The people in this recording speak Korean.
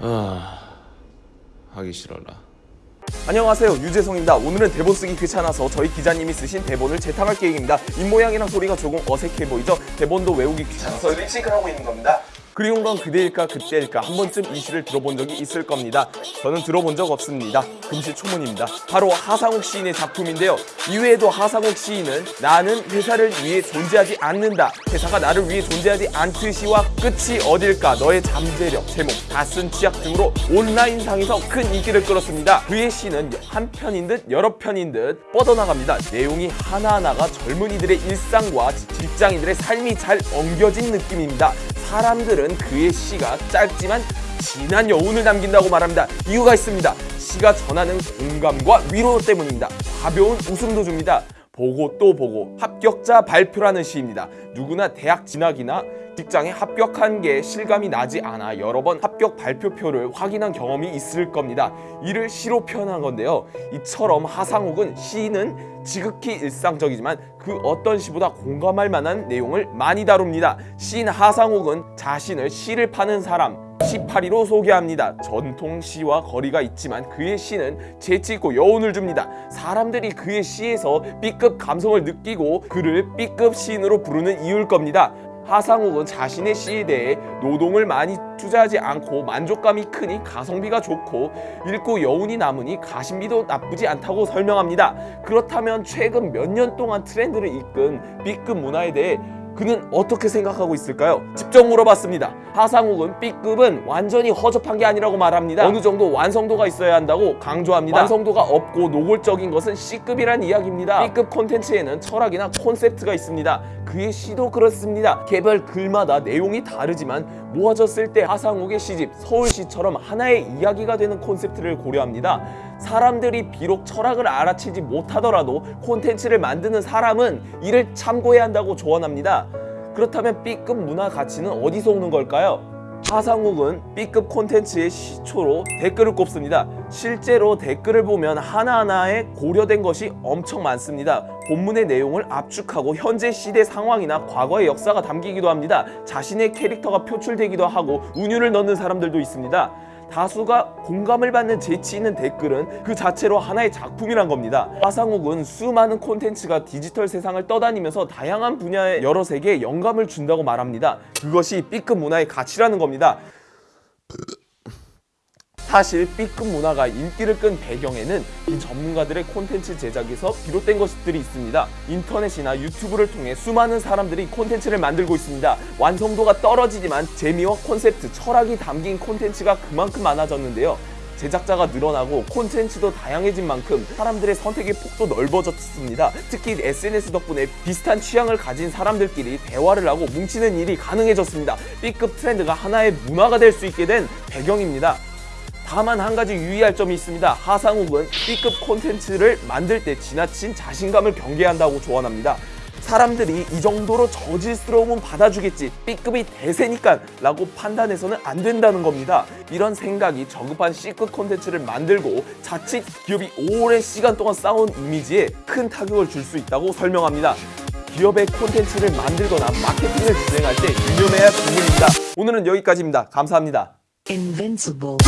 아 하기 싫어라. 안녕하세요. 유재성입니다. 오늘은 대본 쓰기 귀찮아서 저희 기자님이 쓰신 대본을 재탕할 계획입니다. 입모양이랑 소리가 조금 어색해 보이죠? 대본도 외우기 귀찮아서 립싱크를 하고 있는 겁니다 그리운 건 그대일까 그때일까 한 번쯤 이 시를 들어본 적이 있을 겁니다. 저는 들어본 적 없습니다. 금시초문입니다. 바로 하상욱 시인의 작품인데요. 이외에도 하상욱 시인은 나는 회사를 위해 존재하지 않는다. 회사가 나를 위해 존재하지 않듯이와 끝이 어딜까? 너의 잠재력 제목 다쓴 치약 등으로 온라인상에서 큰 인기를 끌었습니다. 그의 시는 한 편인 듯 여러 편인 듯 뻗어나갑니다. 내용이 하나하나가 젊은이들의 일상과 직장인들의 삶이 잘 엉겨진 느낌입니다 사람들은 그의 시가 짧지만 진한 여운을 남긴다고 말합니다. 이유가 있습니다. 시가 전하는 공감과 위로 때문입니다. 가벼운 웃음도 줍니다. 보고 또 보고 합격자 발표라는 시입니다. 누구나 대학 진학이나 직장에 합격한 게 실감이 나지 않아 여러 번 합격 발표표를 확인한 경험이 있을 겁니다. 이를 시로 표현한 건데요. 이처럼 하상욱은 시는 지극히 일상적이지만 그 어떤 시보다 공감할 만한 내용을 많이 다룹니다. 시인 하상욱은 자신을 시를 파는 사람, 시파리로 소개합니다. 전통 시와 거리가 있지만 그의 시는 재치 있고 여운을 줍니다. 사람들이 그의 시에서 B급 감성을 느끼고 그를 B급 시인으로 부르는 이유일 겁니다. 하상욱은 자신의 시에 대해 노동을 많이 투자하지 않고 만족감이 크니 가성비가 좋고 읽고 여운이 남으니 가심비도 나쁘지 않다고 설명합니다. 그렇다면 최근 몇 년 동안 트렌드를 이끈 B급 문화에 대해 그는 어떻게 생각하고 있을까요? 직접 물어봤습니다. 하상욱은 B급은 완전히 허접한 게 아니라고 말합니다. 어느 정도 완성도가 있어야 한다고 강조합니다. 완성도가 없고 노골적인 것은 C급이란 이야기입니다. B급 콘텐츠에는 철학이나 콘셉트가 있습니다. 그의 시도 그렇습니다. 개별 글마다 내용이 다르지만 모아졌을 때 하상욱의 시집 서울시처럼 하나의 이야기가 되는 콘셉트를 고려합니다. 사람들이 비록 철학을 알아채지 못하더라도 콘텐츠를 만드는 사람은 이를 참고해야 한다고 조언합니다. 그렇다면 B급 문화 가치는 어디서 오는 걸까요? 하상욱은 B급 콘텐츠의 시초로 댓글을 꼽습니다. 실제로 댓글을 보면 하나하나에 고려된 것이 엄청 많습니다. 본문의 내용을 압축하고 현재 시대 상황이나 과거의 역사가 담기기도 합니다. 자신의 캐릭터가 표출되기도 하고 운율을 넣는 사람들도 있습니다. 다수가 공감을 받는 재치 있는 댓글은 그 자체로 하나의 작품이란 겁니다. 화상욱은 수많은 콘텐츠가 디지털 세상을 떠다니면서 다양한 분야의 여러 세계에 영감을 준다고 말합니다. 그것이 B급 문화의 가치라는 겁니다. 사실 B급 문화가 인기를 끈 배경에는 이 전문가들의 콘텐츠 제작에서 비롯된 것들이 있습니다. 인터넷이나 유튜브를 통해 수많은 사람들이 콘텐츠를 만들고 있습니다. 완성도가 떨어지지만 재미와 콘셉트, 철학이 담긴 콘텐츠가 그만큼 많아졌는데요. 제작자가 늘어나고 콘텐츠도 다양해진 만큼 사람들의 선택의 폭도 넓어졌습니다. 특히 SNS 덕분에 비슷한 취향을 가진 사람들끼리 대화를 하고 뭉치는 일이 가능해졌습니다. B급 트렌드가 하나의 문화가 될 수 있게 된 배경입니다. 다만 한 가지 유의할 점이 있습니다. 하상욱은 B급 콘텐츠를 만들 때 지나친 자신감을 경계한다고 조언합니다. 사람들이 이 정도로 저질스러움은 받아주겠지 B급이 대세니까 라고 판단해서는 안 된다는 겁니다. 이런 생각이 저급한 C급 콘텐츠를 만들고 자칫 기업이 오랜 시간 동안 쌓아온 이미지에 큰 타격을 줄 수 있다고 설명합니다. 기업의 콘텐츠를 만들거나 마케팅을 진행할 때 유념해야 할 부분입니다. 오늘은 여기까지입니다. 감사합니다. Invincible.